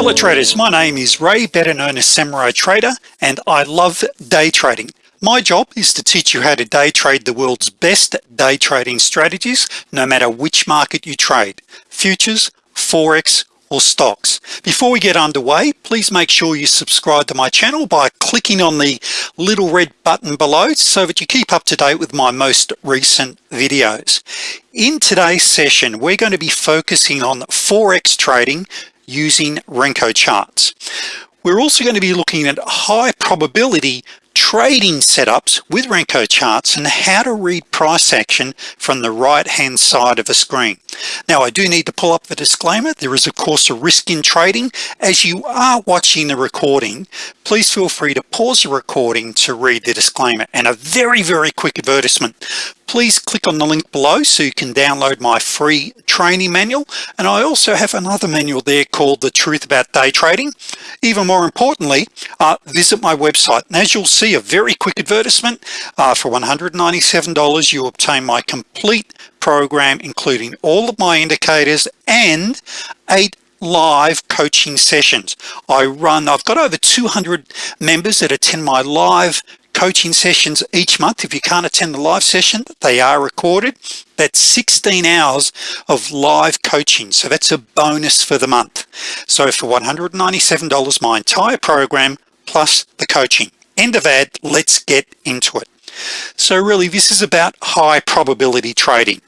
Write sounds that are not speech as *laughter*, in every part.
Hello traders, my name is Ray, better known as Samurai Trader, and I love day trading. My job is to teach you how to day trade the world's best day trading strategies, no matter which market you trade, futures, Forex, or stocks. Before we get underway, please make sure you subscribe to my channel by clicking on the little red button below so that you keep up to date with my most recent videos. In today's session, we're going to be focusing on Forex trading using Renko charts. We're also going to be looking at high probability trading setups with Renko charts and how to read price action from the right hand side of a screen. Now I do need to pull up the disclaimer. There is of course a risk in trading. As you are watching the recording please feel free to pause the recording to read the disclaimer. And a very very quick advertisement please click on the link below so you can download my free training manual. And I also have another manual there called the truth about day trading. Even more importantly uh, visit my website. And as you'll see a very quick advertisement. Uh, for $197 you obtain my complete program including all of my indicators and eight live coaching sessions. I run I've got over 200 members that attend my live coaching sessions each month. If you can't attend the live session they are recorded. That's 16 hours of live coaching. So that's a bonus for the month. So for $197 my entire program plus the coaching. End of ad let's get into it. So really this is about high probability trading.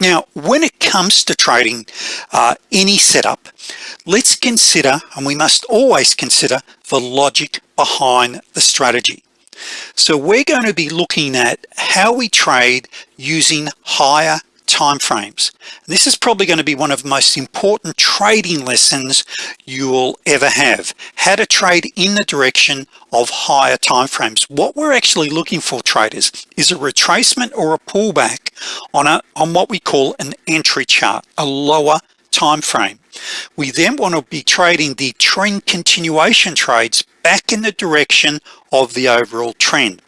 Now when it comes to trading uh, any setup let's consider and we must always consider the logic behind the strategy so we're going to be looking at how we trade using higher time frames this is probably going to be one of the most important trading lessons you will ever have how to trade in the direction of higher time frames what we're actually looking for traders is a retracement or a pullback on a on what we call an entry chart a lower time frame we then want to be trading the trend continuation trades back in the direction of the overall trend.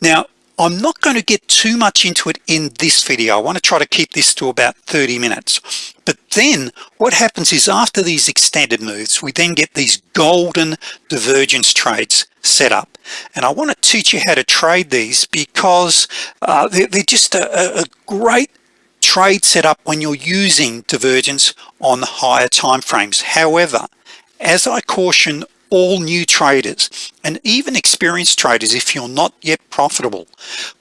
Now I'm not going to get too much into it in this video. I want to try to keep this to about 30 minutes. But then what happens is after these extended moves we then get these golden divergence trades set up. And I want to teach you how to trade these because uh, they're, they're, just a, a great trade setup when you're using divergence on higher time frames however as I caution all new traders and even experienced traders if you're not yet profitable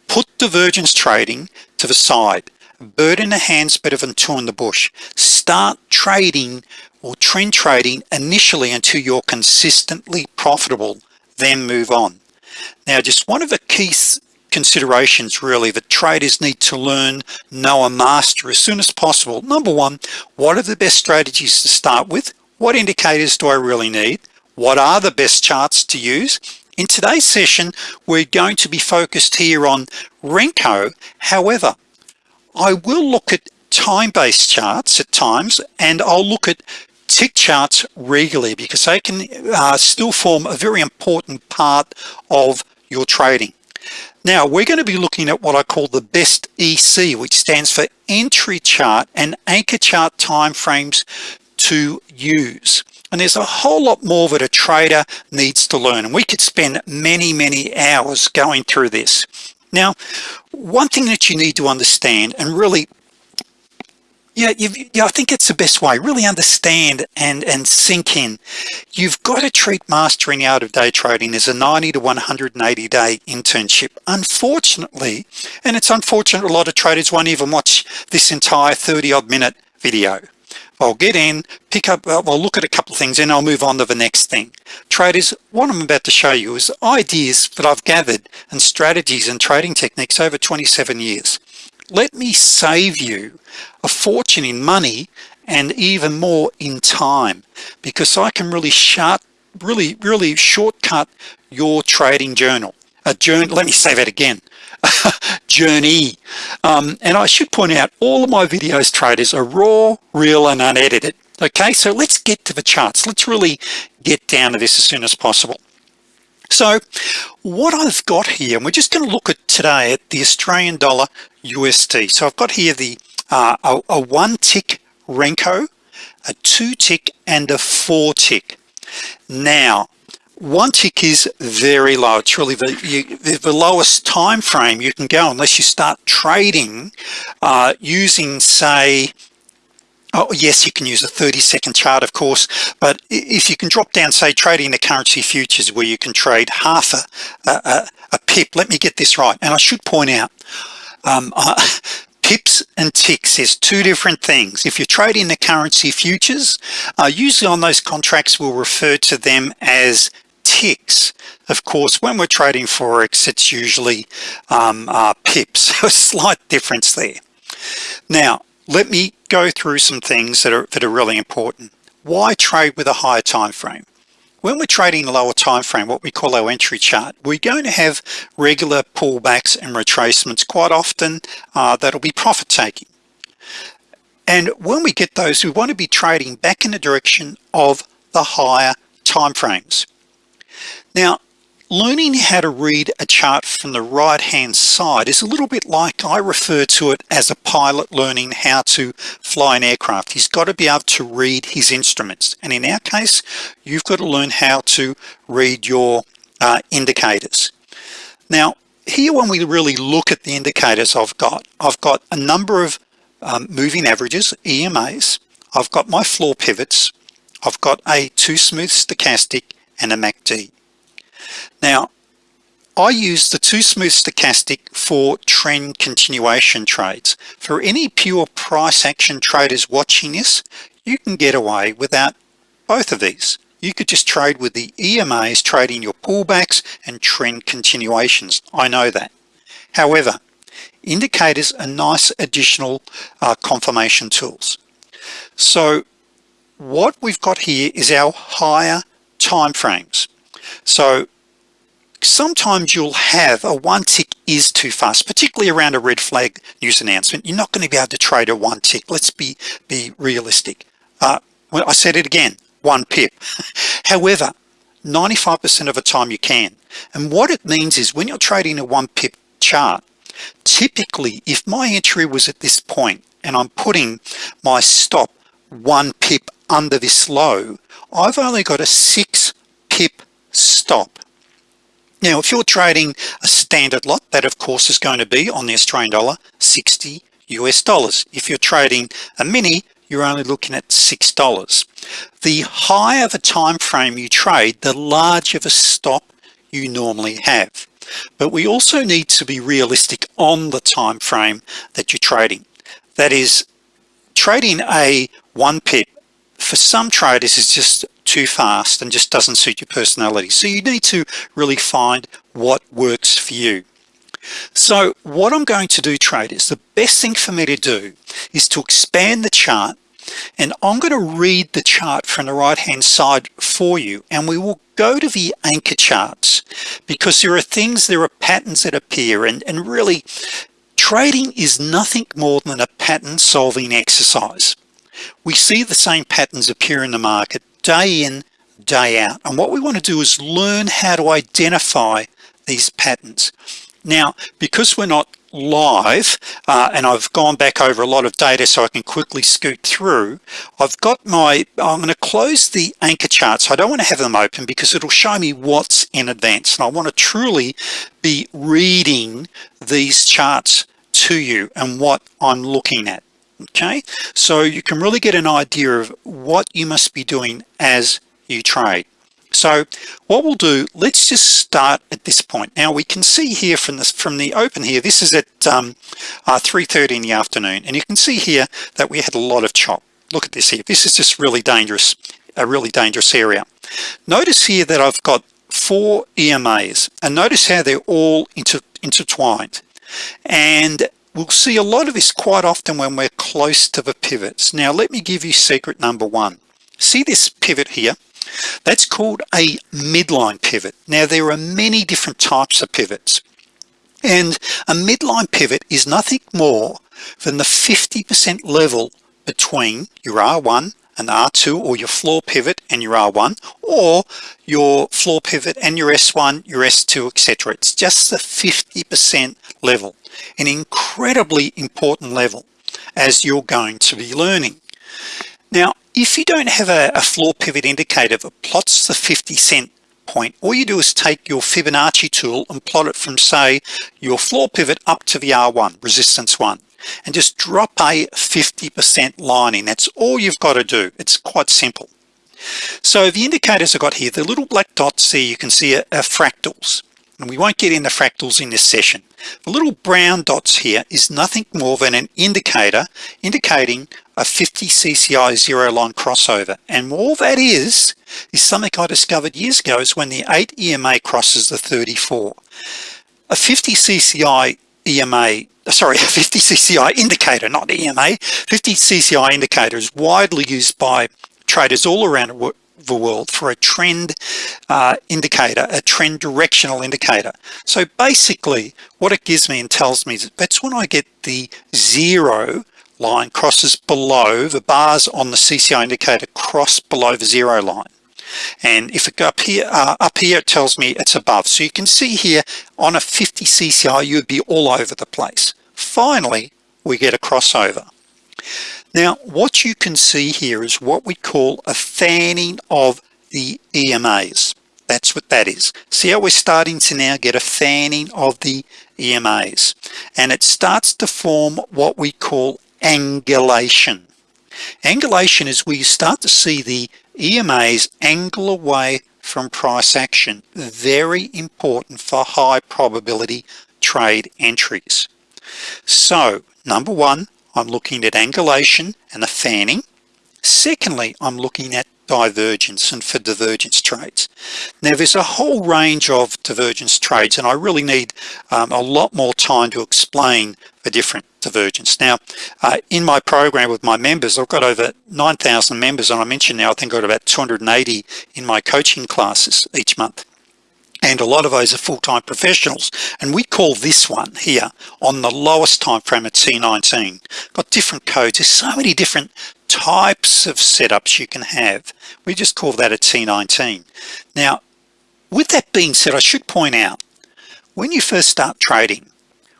put divergence trading to the side. Bird in the hands better than two in the bush. Start trading or trend trading initially until you're consistently profitable then move on. Now just one of the key considerations really that traders need to learn know a master as soon as possible. Number one what are the best strategies to start with? What indicators do I really need? What are the best charts to use? In today's session we're going to be focused here on Renko. However I will look at time-based charts at times and I'll look at tick charts regularly because they can uh, still form a very important part of your trading now we're going to be looking at what I call the best EC which stands for entry chart and anchor chart time frames to use. And there's a whole lot more that a trader needs to learn and we could spend many many hours going through this. Now one thing that you need to understand and really yeah, yeah I think it's the best way. Really understand and and sink in. You've got to treat mastering out of day trading as a 90 to 180 day internship. Unfortunately and it's unfortunate a lot of traders won't even watch this entire 30 odd minute video. I'll get in pick up uh, I'll look at a couple of things and I'll move on to the next thing. Traders what I'm about to show you is ideas that I've gathered and strategies and trading techniques over 27 years let me save you a fortune in money and even more in time because I can really short really really shortcut your trading journal. A journey let me say that again *laughs* journey. Um, and I should point out all of my videos traders are raw real and unedited. Okay so let's get to the charts. Let's really get down to this as soon as possible so what I've got here and we're just going to look at today at the Australian dollar USD so I've got here the uh, a, a one tick Renko a two tick and a four tick. Now one tick is very low. It's really the, you, the lowest time frame you can go unless you start trading uh, using say oh yes you can use a 30 second chart of course but if you can drop down say trading the currency futures where you can trade half a, a, a pip let me get this right and I should point out um, *laughs* uh, pips and ticks is two different things. If you're trading the currency futures uh, usually on those contracts we'll refer to them as ticks. Of course when we're trading forex it's usually um, uh, pips. *laughs* So a slight difference there. Now let me go through some things that are that are really important. Why trade with a higher time frame? When we're trading a lower time frame what we call our entry chart we're going to have regular pullbacks and retracements quite often uh, that'll be profit taking. And when we get those we want to be trading back in the direction of the higher time frames. Now learning how to read a chart from the right hand side is a little bit like I refer to it as a pilot learning how to fly an aircraft. He's got to be able to read his instruments. And in our case you've got to learn how to read your uh, indicators. Now here when we really look at the indicators I've got I've got a number of um, moving averages EMAs I've got my floor pivots. I've got a two smooth stochastic and a MACD now I use the two smooth stochastic for trend continuation trades. For any pure price action traders watching this you can get away without both of these. You could just trade with the EMAs trading your pullbacks and trend continuations. I know that. However indicators are nice additional uh, confirmation tools. So what we've got here is our higher time frames so sometimes you'll have a one tick is too fast particularly around a red flag news announcement. You're not going to be able to trade a one tick. Let's be be realistic. Uh, I said it again one pip. *laughs* However 95% of the time you can. And what it means is when you're trading a one pip chart typically if my entry was at this point and I'm putting my stop one pip under this low I've only got a six stop. Now if you're trading a standard lot that of course is going to be on the Australian dollar 60 US dollars. If you're trading a mini you're only looking at six dollars. The higher the time frame you trade the larger the stop you normally have. But we also need to be realistic on the time frame that you're trading. That is trading a one pip for some traders is just too fast and just doesn't suit your personality. So you need to really find what works for you. So what I'm going to do traders the best thing for me to do is to expand the chart and I'm going to read the chart from the right hand side for you and we will go to the anchor charts because there are things there are patterns that appear and and really trading is nothing more than a pattern solving exercise. We see the same patterns appear in the market day in day out. And what we want to do is learn how to identify these patterns. Now because we're not live uh, and I've gone back over a lot of data so I can quickly scoot through I've got my I'm going to close the anchor charts. I don't want to have them open because it'll show me what's in advance. And I want to truly be reading these charts to you and what I'm looking at okay? So you can really get an idea of what you must be doing as you trade. So what we'll do let's just start at this point. Now we can see here from this from the open here this is at um, uh, 3:30 in the afternoon and you can see here that we had a lot of chop. Look at this here. This is just really dangerous a really dangerous area. Notice here that I've got four EMAs and notice how they're all inter intertwined. And we'll see a lot of this quite often when we're close to the pivots. Now let me give you secret number one. See this pivot here? That's called a midline pivot. Now there are many different types of pivots. And a midline pivot is nothing more than the 50% level between your R1 and R2 or your floor pivot and your R1 or your floor pivot and your S1 your S2 etc it's just the 50% level an incredibly important level as you're going to be learning. Now if you don't have a, a floor pivot indicator that plots the 50 cent point all you do is take your Fibonacci tool and plot it from say your floor pivot up to the R1 resistance 1 and just drop a 50% line in. That's all you've got to do. It's quite simple. So the indicators I've got here the little black dots there you can see are, are fractals. And we won't get into fractals in this session. The little brown dots here is nothing more than an indicator indicating a 50 CCI zero line crossover. And all that is is something I discovered years ago is when the 8 EMA crosses the 34 a 50 CCI EMA sorry *laughs* 50 CCI indicator not EMA 50 CCI indicator is widely used by traders all around the world for a trend uh, indicator a trend directional indicator. So basically what it gives me and tells me is that's when I get the zero line crosses below the bars on the CCI indicator cross below the zero line and if it go up here uh, up here it tells me it's above. So you can see here on a 50 CCI you'd be all over the place. Finally we get a crossover. Now what you can see here is what we call a fanning of the EMAs that's what that is. See how we're starting to now get a fanning of the EMAs and it starts to form what we call angulation. Angulation is where you start to see the EMAs angle away from price action very important for high probability trade entries. So number one I'm looking at angulation and the fanning. Secondly I'm looking at divergence and for divergence trades now there's a whole range of divergence trades and I really need um, a lot more time to explain the different divergence. Now uh, in my program with my members I've got over 9,000 members and I mentioned now I think I've got about 280 in my coaching classes each month and a lot of those are full-time professionals. And we call this one here on the lowest time frame at T19 got different codes. There's so many different types of setups you can have. We just call that a T19 now with that being said I should point out when you first start trading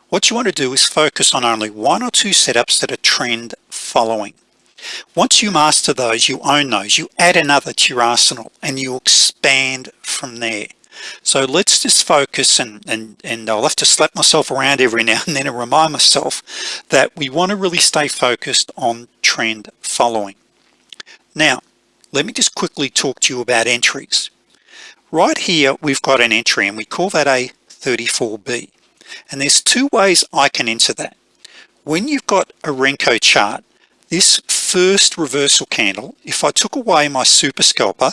what you want to do is focus on only one or two setups that are trend following. Once you master those you own those you add another to your arsenal and you expand from there so let's just focus and and and I'll have to slap myself around every now and then and remind myself that we want to really stay focused on trend following. Now let me just quickly talk to you about entries. Right here we've got an entry and we call that a 34b and there's two ways I can enter that. When you've got a Renko chart this first reversal candle if I took away my super scalper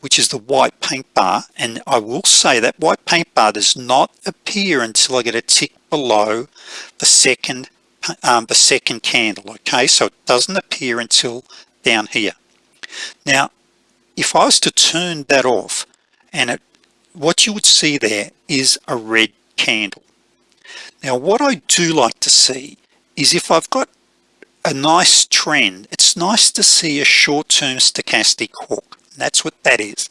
which is the white paint bar and I will say that white paint bar does not appear until I get a tick below the second um, the second candle okay? So it doesn't appear until down here. Now if I was to turn that off and it what you would see there is a red candle. Now what I do like to see is if I've got a nice trend nice to see a short-term stochastic hook. That's what that is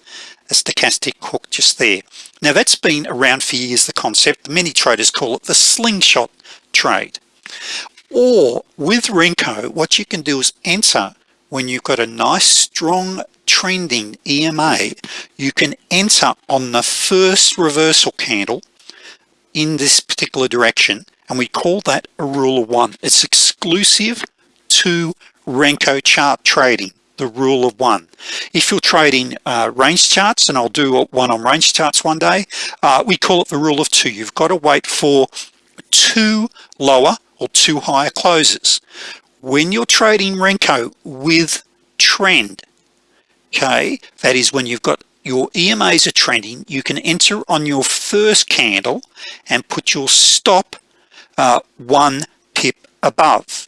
a stochastic hook just there. Now that's been around for years the concept. Many traders call it the slingshot trade. Or with Renko what you can do is enter when you've got a nice strong trending EMA you can enter on the first reversal candle in this particular direction and we call that a rule of one. It's exclusive to Renko chart trading the rule of one. If you're trading uh, range charts and I'll do one on range charts one day uh, we call it the rule of two. You've got to wait for two lower or two higher closes. When you're trading Renko with trend okay that is when you've got your EMAs are trending you can enter on your first candle and put your stop uh, one pip above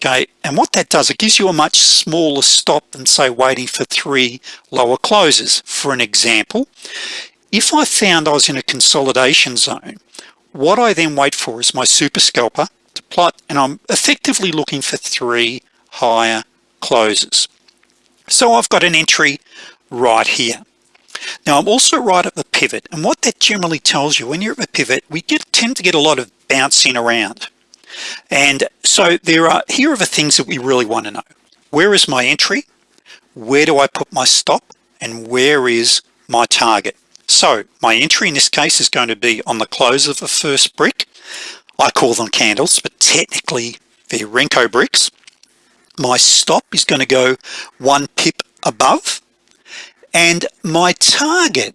okay and what that does it gives you a much smaller stop than say waiting for three lower closes. For an example if I found I was in a consolidation zone what I then wait for is my super scalper to plot and I'm effectively looking for three higher closes. So I've got an entry right here. Now I'm also right at the pivot and what that generally tells you when you're at the pivot we get tend to get a lot of bouncing around and so there are here are the things that we really want to know. Where is my entry? Where do I put my stop? And where is my target? So my entry in this case is going to be on the close of the first brick. I call them candles but technically they're Renko bricks. My stop is going to go one pip above. And my target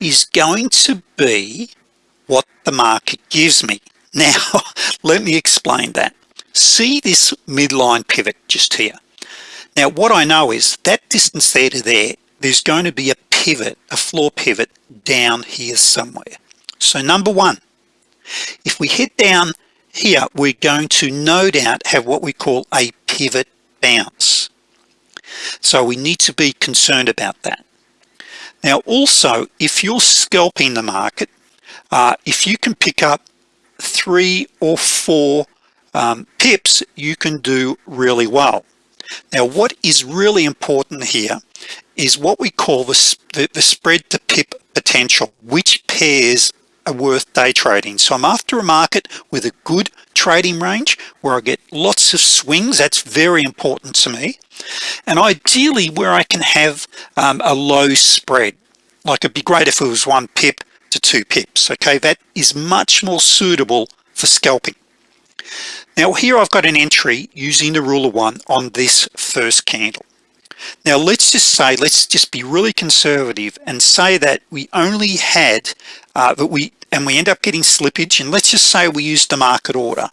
is going to be what the market gives me now *laughs* let me explain that. See this midline pivot just here? Now what I know is that distance there to there there's going to be a pivot a floor pivot down here somewhere. So number one if we head down here we're going to no doubt have what we call a pivot bounce. So we need to be concerned about that. Now also if you're scalping the market uh, if you can pick up three or four um, pips you can do really well. Now what is really important here is what we call the, the, the spread to pip potential which pairs are worth day trading. So I'm after a market with a good trading range where I get lots of swings. That's very important to me. And ideally where I can have um, a low spread. Like it'd be great if it was one pip to two pips okay? That is much more suitable for scalping. Now here I've got an entry using the rule of one on this first candle. Now let's just say let's just be really conservative and say that we only had uh, that we and we end up getting slippage and let's just say we use the market order.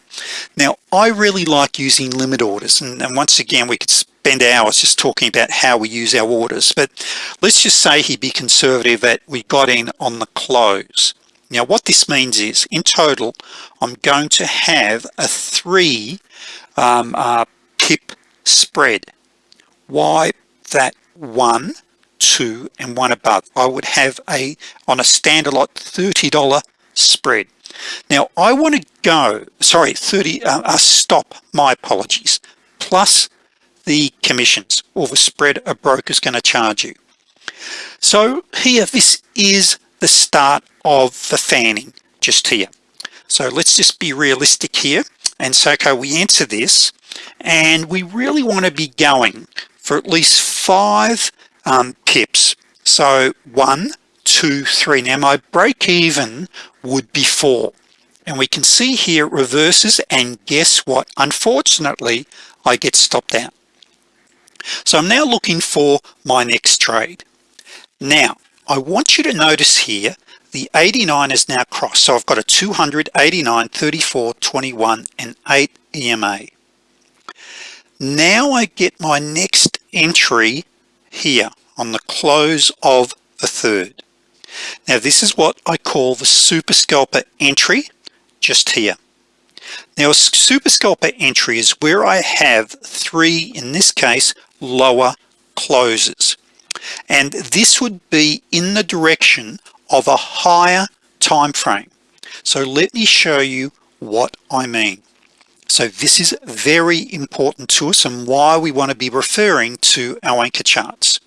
Now I really like using limit orders and, and once again we could spend hours just talking about how we use our orders but let's just say he'd be conservative that we got in on the close. Now what this means is in total I'm going to have a three um, uh, pip spread. Why that one two and one above. I would have a on a standard lot $30 spread. Now I want to go sorry 30 uh, uh, stop my apologies plus the commissions or the spread a broker is going to charge you. So here this is the start of the fanning just here. So let's just be realistic here and so okay we enter this and we really want to be going for at least five um, pips. So one two three. Now my break even would be four. And we can see here it reverses and guess what? Unfortunately I get stopped out so I'm now looking for my next trade. Now I want you to notice here the 89 is now crossed. So I've got a 289 34 21 and 8 EMA now I get my next entry here on the close of the third. Now this is what I call the super scalper entry just here. Now a super scalper entry is where I have three in this case lower closes. And this would be in the direction of a higher time frame so let me show you what I mean. So this is very important to us and why we want to be referring to our anchor charts.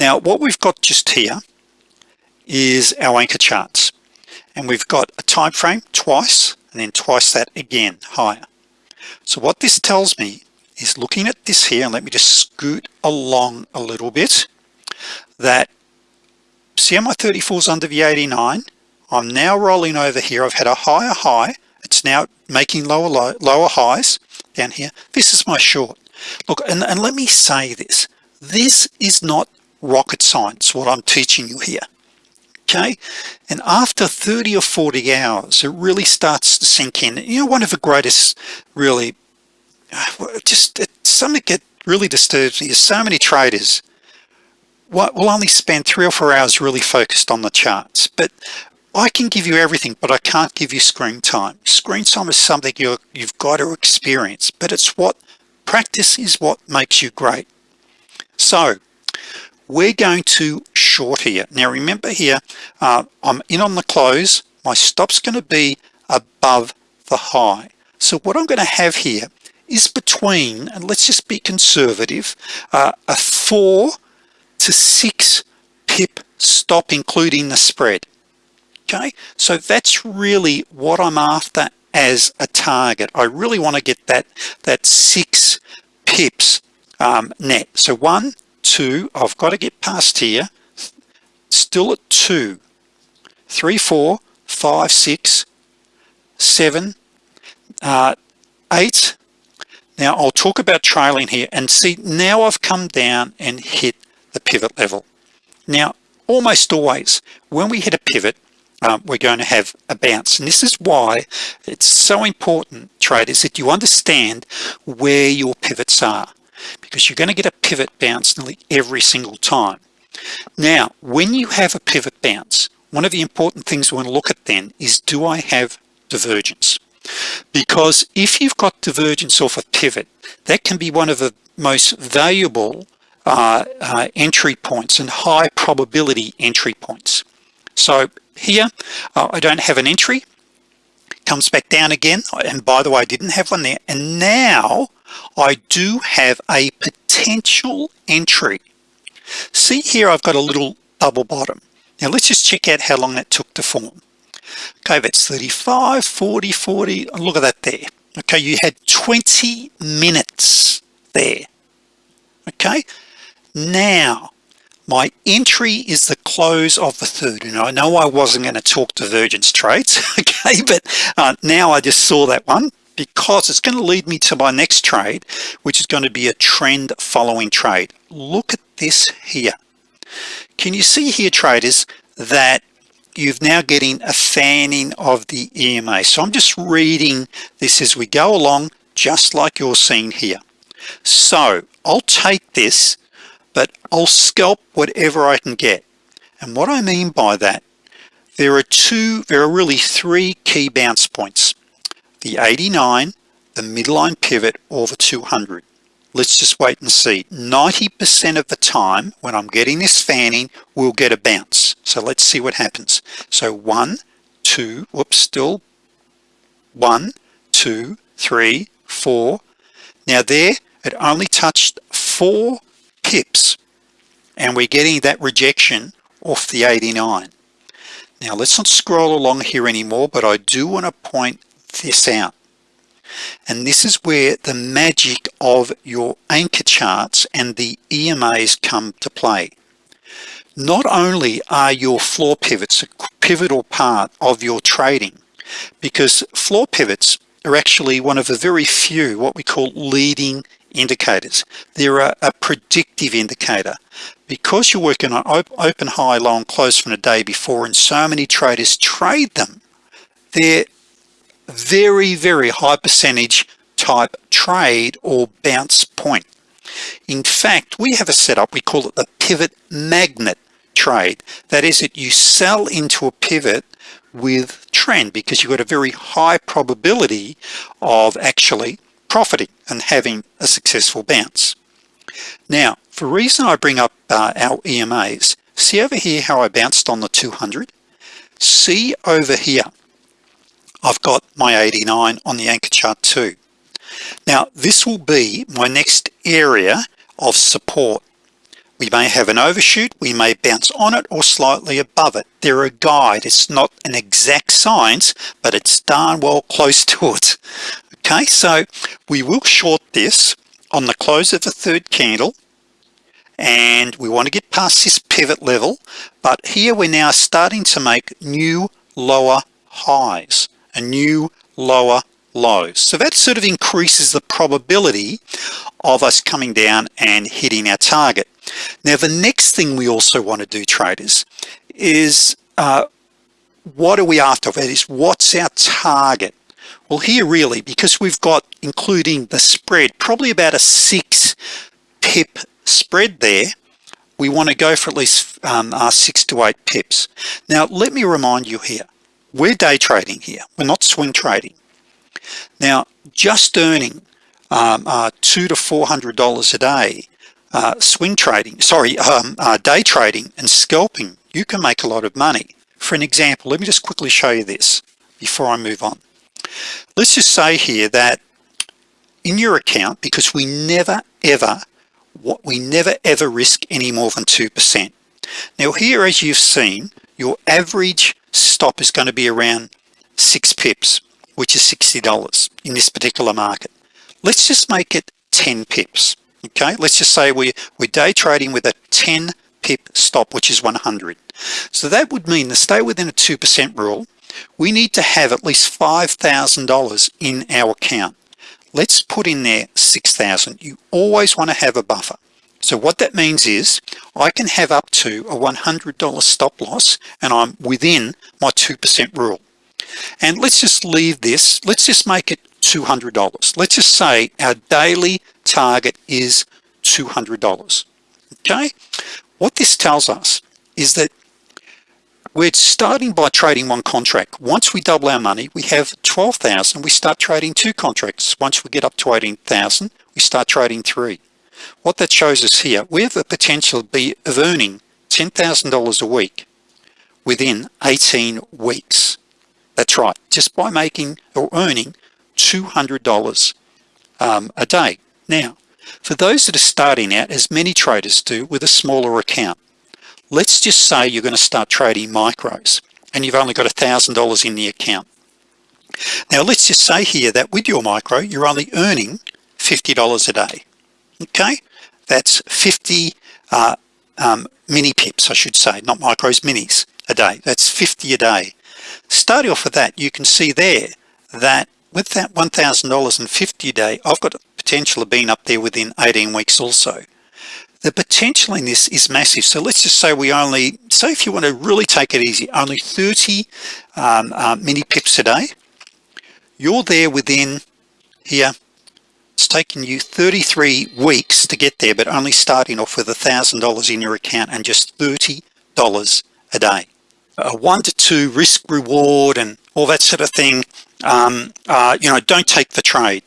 Now what we've got just here is our anchor charts. And we've got a time frame twice and then twice that again higher. So what this tells me is looking at this here and let me just scoot along a little bit that see how my 34 is under the 89 I'm now rolling over here. I've had a higher high. It's now making lower low, lower highs down here. This is my short. Look and, and let me say this. This is not rocket science what I'm teaching you here. Okay? And after 30 or 40 hours it really starts to sink in. You know one of the greatest really just something that really disturbs me is so many traders. What will only spend three or four hours really focused on the charts. But I can give you everything but I can't give you screen time. Screen time is something you you've got to experience but it's what practice is what makes you great. So we're going to short here. Now remember here uh, I'm in on the close. My stops going to be above the high. So what I'm going to have here is between and let's just be conservative uh, a four to six pip stop including the spread. Okay? So that's really what I'm after as a target. I really want to get that that six pips um, net. So one two I've got to get past here. Still at two. Three four five six seven uh, eight now I'll talk about trailing here and see now I've come down and hit the pivot level. Now almost always when we hit a pivot um, we're going to have a bounce. And this is why it's so important traders that you understand where your pivots are. Because you're going to get a pivot bounce nearly every single time. Now when you have a pivot bounce one of the important things we want to look at then is do I have divergence because if you've got divergence off a pivot that can be one of the most valuable uh, uh, entry points and high probability entry points. So here uh, I don't have an entry. Comes back down again. And by the way I didn't have one there. And now I do have a potential entry. See here I've got a little double bottom. Now let's just check out how long that took to form okay that's 35 40 40 look at that there. Okay you had 20 minutes there. Okay? Now my entry is the close of the third. And I know I wasn't going to talk divergence trades *laughs* okay but uh, now I just saw that one because it's going to lead me to my next trade which is going to be a trend following trade. Look at this here. Can you see here traders that you've now getting a fanning of the EMA so I'm just reading this as we go along just like you're seeing here. So I'll take this but I'll scalp whatever I can get. And what I mean by that there are two there are really three key bounce points. The 89 the midline pivot or the 200 let's just wait and see. 90% of the time when I'm getting this fanning we'll get a bounce. So let's see what happens. So one two whoops still. One two three four. Now there it only touched four pips and we're getting that rejection off the 89 now let's not scroll along here anymore but I do want to point this out and this is where the magic of your anchor charts and the EMAs come to play. Not only are your floor pivots a pivotal part of your trading because floor pivots are actually one of the very few what we call leading indicators. They're a, a predictive indicator. Because you're working on open high low and close from the day before and so many traders trade them they're very very high percentage type trade or bounce point. In fact we have a setup we call it the pivot magnet trade. That is that you sell into a pivot with trend because you've got a very high probability of actually profiting and having a successful bounce. Now for reason I bring up uh, our EMAs see over here how I bounced on the 200 see over here I've got my 89 on the anchor chart too. Now this will be my next area of support. We may have an overshoot we may bounce on it or slightly above it. They're a guide it's not an exact science but it's darn well close *laughs* to it. Okay so we will short this on the close of the third candle and we want to get past this pivot level but here we're now starting to make new lower highs a new lower lows so that sort of increases the probability of us coming down and hitting our target. Now the next thing we also want to do traders is uh, what are we after? That is what's our target? Well here really because we've got including the spread probably about a six pip spread there we want to go for at least um, uh, six to eight pips. Now let me remind you here we're day trading here. We're not swing trading. Now just earning um, uh, two to four hundred dollars a day uh, swing trading sorry um, uh, day trading and scalping you can make a lot of money. For an example let me just quickly show you this before I move on. Let's just say here that in your account because we never ever what we never ever risk any more than 2% now here as you've seen your average stop is going to be around six pips which is $60 in this particular market. Let's just make it 10 pips okay? Let's just say we we're day trading with a 10 pip stop which is 100 so that would mean to stay within a 2% rule we need to have at least $5,000 in our account. Let's put in there 6,000 you always want to have a buffer so what that means is I can have up to a $100 stop loss and I'm within my 2% rule. And let's just leave this let's just make it $200 let's just say our daily target is $200 okay? What this tells us is that we're starting by trading one contract. Once we double our money we have 12,000 we start trading two contracts. Once we get up to 18,000 we start trading three what that shows us here we have the potential be of earning $10,000 a week within 18 weeks. That's right just by making or earning $200 um, a day. Now for those that are starting out as many traders do with a smaller account let's just say you're going to start trading micros and you've only got a thousand dollars in the account. Now let's just say here that with your micro you're only earning $50 a day okay that's 50 uh, um, mini pips I should say not micros minis a day. That's 50 a day. Starting off with that you can see there that with that $1,000 and 50 a day I've got potential of being up there within 18 weeks also. The potential in this is massive. So let's just say we only so if you want to really take it easy only 30 um, uh, mini pips a day. You're there within here it's taken you 33 weeks to get there but only starting off with a thousand dollars in your account and just $30 a day. A one to two risk reward and all that sort of thing um, uh, you know don't take the trade.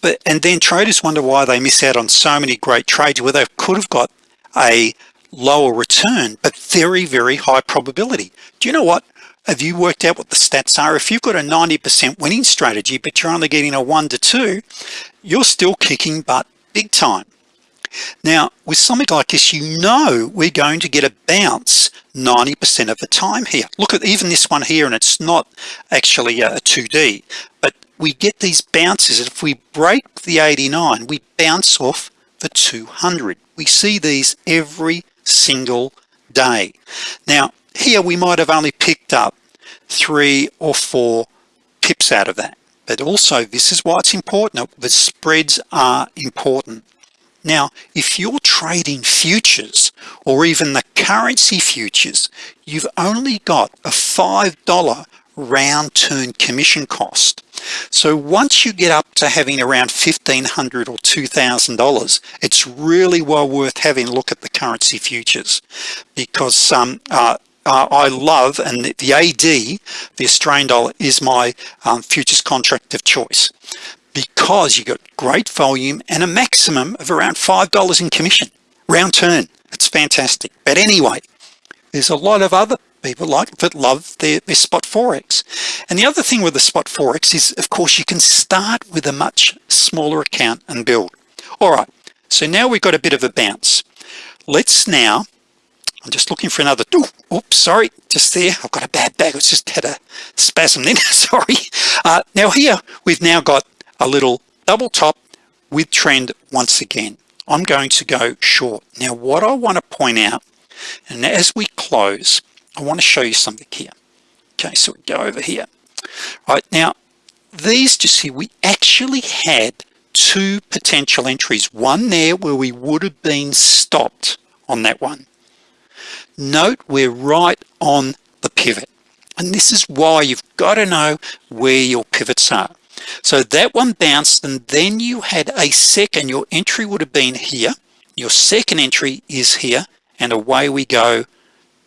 But and then traders wonder why they miss out on so many great trades where they could have got a lower return but very very high probability. Do you know what have you worked out what the stats are? If you've got a 90% winning strategy but you're only getting a one to two you're still kicking butt big time. Now with something like this you know we're going to get a bounce 90% of the time here. Look at even this one here and it's not actually uh, a 2d but we get these bounces. If we break the 89 we bounce off the 200 we see these every single day. Now here we might have only picked up three or four pips out of that. But also this is why it's important. The spreads are important. Now if you're trading futures or even the currency futures you've only got a five dollar round turn commission cost. So once you get up to having around 1,500 or $2,000 it's really well worth having a look at the currency futures because um, uh, uh, I love and the, AD the Australian dollar is my um, futures contract of choice because you got great volume and a maximum of around five dollars in commission. Round turn. It's fantastic. But anyway there's a lot of other people like that love their, their spot forex. And the other thing with the spot forex is of course you can start with a much smaller account and build. All right. So now we've got a bit of a bounce. Let's now I'm just looking for another oops sorry just there. I've got a bad bag. It's just had a spasm then *laughs* sorry. Uh, now here we've now got a little double top with trend once again. I'm going to go short. Now what I want to point out and as we close I want to show you something here. Okay so we go over here. Right now these just see we actually had two potential entries. One there where we would have been stopped on that one note we're right on the pivot. And this is why you've got to know where your pivots are. So that one bounced and then you had a second your entry would have been here. Your second entry is here and away we go.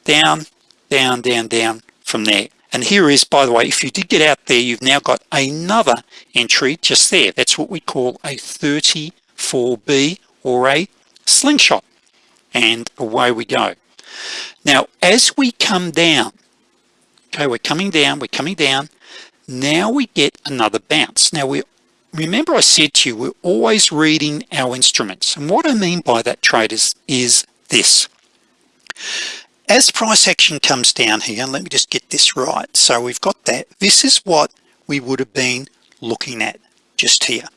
Down down down down from there. And here is by the way if you did get out there you've now got another entry just there. That's what we call a 34b or a slingshot. And away we go now as we come down okay we're coming down we're coming down now we get another bounce. Now we remember I said to you we're always reading our instruments. And what I mean by that traders is this. As price action comes down here and let me just get this right. So we've got that. This is what we would have been looking at just here.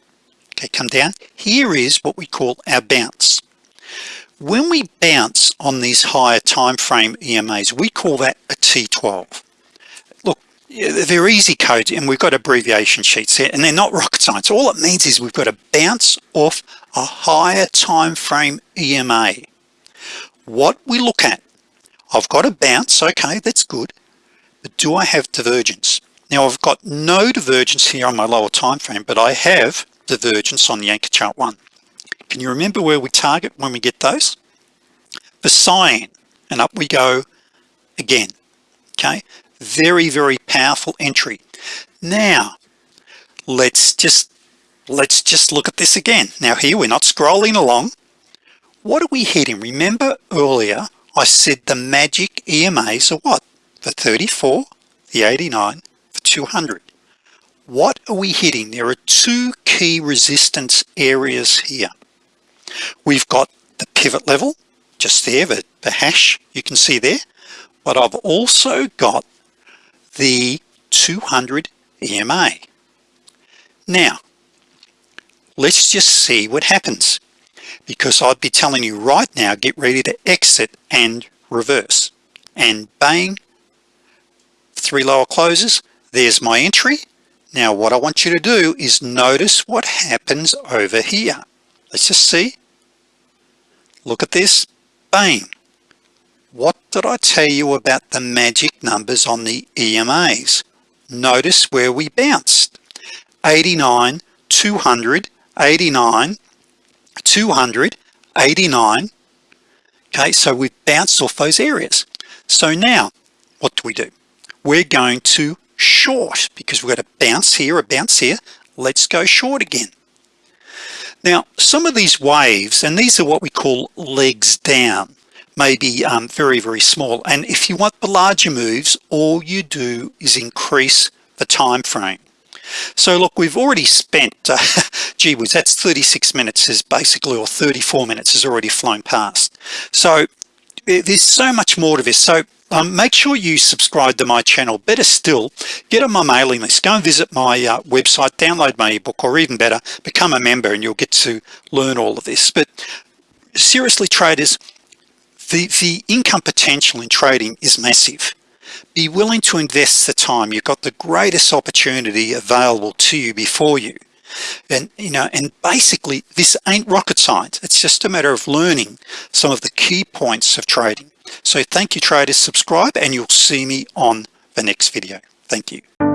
Okay come down. Here is what we call our bounce when we bounce on these higher time frame EMAs we call that a T12 look they're easy codes and we've got abbreviation sheets here and they're not rocket science. All it means is we've got to bounce off a higher time frame EMA what we look at I've got a bounce okay that's good but do I have divergence? Now I've got no divergence here on my lower time frame but I have divergence on the anchor chart one can you remember where we target when we get those? For cyan. And up we go again. Okay? Very very powerful entry. Now let's just let's just look at this again. Now here we're not scrolling along. What are we hitting? Remember earlier I said the magic EMAs are what? For 34 the 89 for 200 what are we hitting? There are two key resistance areas here we've got the pivot level just there the, the hash you can see there. But I've also got the 200 EMA now let's just see what happens because I'd be telling you right now get ready to exit and reverse. And bang three lower closes. There's my entry. Now what I want you to do is notice what happens over here. Let's just see look at this. Bang. What did I tell you about the magic numbers on the EMAs notice where we bounced. 89 200 89 200 89 okay so we've bounced off those areas. So now what do we do? We're going to short because we've got a bounce here a bounce here. Let's go short again now some of these waves and these are what we call legs down may be um, very very small. And if you want the larger moves all you do is increase the time frame. So look we've already spent *laughs* uh, gee whiz that's 36 minutes is basically or 34 minutes has already flown past. So there's so much more to this. So um, make sure you subscribe to my channel. Better still get on my mailing list. Go and visit my uh, website download my ebook or even better become a member and you'll get to learn all of this. But seriously traders the the income potential in trading is massive. Be willing to invest the time. You've got the greatest opportunity available to you before you and you know and basically this ain't rocket science. It's just a matter of learning some of the key points of trading. So thank you traders. Subscribe and you'll see me on the next video. Thank you